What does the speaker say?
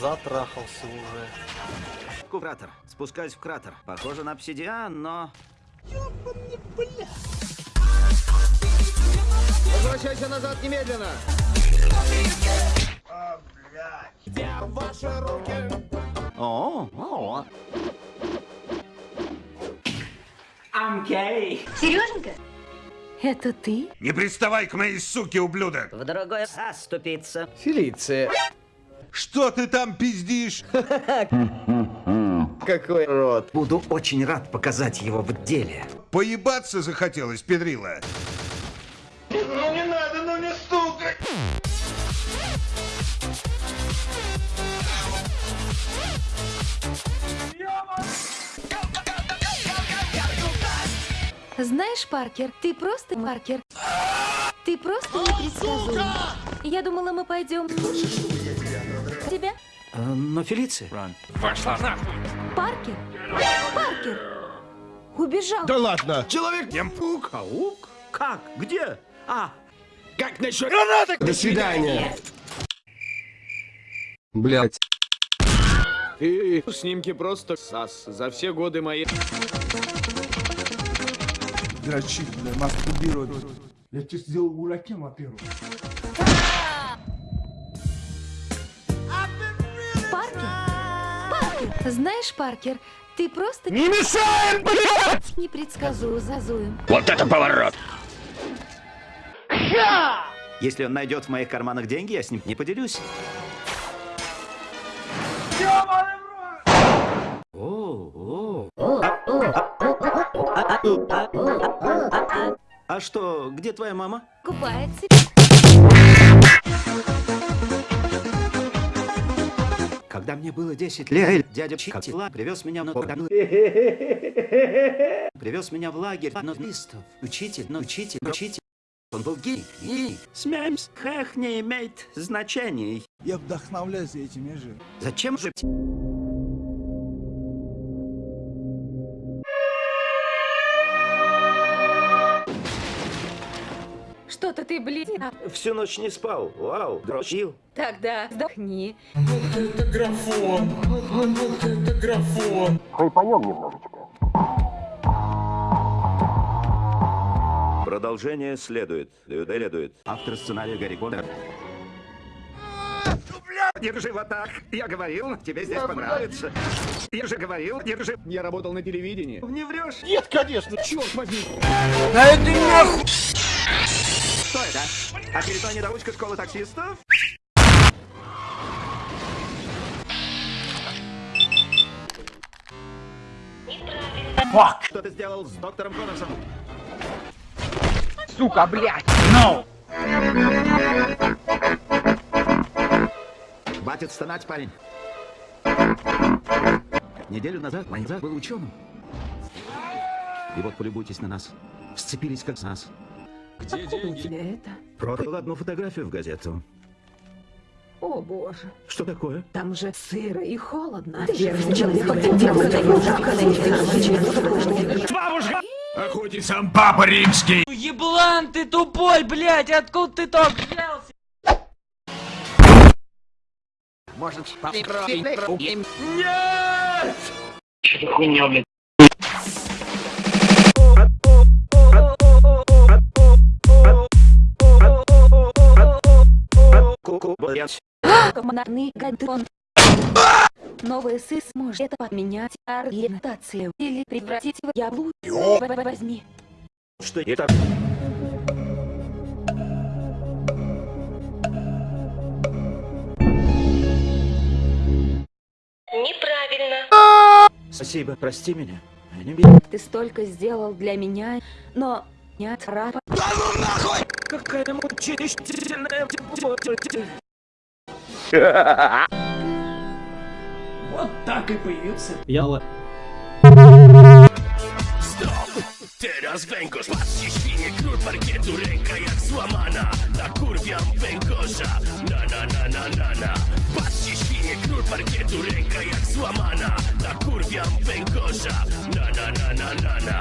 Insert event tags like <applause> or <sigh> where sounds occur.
Затрахался уже. Кратер. Спускаюсь в кратер. Похоже на обсидиан, но... Возвращайся назад немедленно! О, о, Сереженька? Это ты? Не приставай к моей суке, ублюдок! в другое заступиться. Фелиция. Что ты там пиздишь? <laughs> Какой рот. Буду очень рад показать его в деле. Поебаться захотелось, педрила. Ну не надо, ну не стукай! Знаешь, Паркер, ты просто Паркер. Ты просто непредсказуем. Я думала, мы пойдем. Тебя? Э, но Фелиция... Паркер? Паркер! Убежал. Да ладно! Человек-паук? Паук? Как? Где? А, Как насчет гранаты? До свидания! Блять. И снимки просто сас. За все годы моей... дрочить, бля, мастурбировать. Я тебя сделал уракем, во-первых. Знаешь, Паркер, ты просто... Не мешай, блядь! Непредсказуем. если он найдет в моих карманах деньги, я с ним не поделюсь. О, о. А что, где твоя мама? Купается. Когда мне было 10 лет, дядя Чикатила привез меня на Привез меня в лагерь нудистов. Учитель, ну учитель, учитель. Он был гей. гей. Смеемся. Хэх не имеет значений. Я вдохновляюсь этими же. Зачем же... ты, блин. Всю ночь не спал. Вау, дрочил. Тогда вздохни. Продолжение следует. Следует. Автор сценария Гарри Поттер. Держи вот так. Я говорил, тебе здесь понравится. Я же говорил, держи. Я работал на телевидении. Не врешь? Нет, конечно, черт возьми. Что это? Очередная недоучка школы таксистов? Что ты сделал с доктором Коннорсом? Сука, блядь! Хватит стонать, парень. Неделю назад Майнзак был ученым. И вот полюбуйтесь на нас. Сцепились как с нас. У тебя это? Продал одну фотографию в газету. О, боже. Что такое? Там же сыро и холодно. А хоть и сам папа римский. Еблан ты тупой, блядь, откуда ты так взялся? Может, Ку-ку, блядь. Командный гадон. Новый сыс может это поменять ориентацию или превратить в яблу. Возьми. Что это? Неправильно. Спасибо, прости меня. Не. Ты столько сделал для меня, но нет рапа. Какая мучительная... Вот так и появился. Яла. Teraz węgorz, patrzcie świnie, knur parkietu, ręka jak złamana. Nakurwiam węgorza, na na na na na na. Patrzcie świnie, knur parkietu, ręka jak złamana. Nakurwiam węgorza, na na na na na na.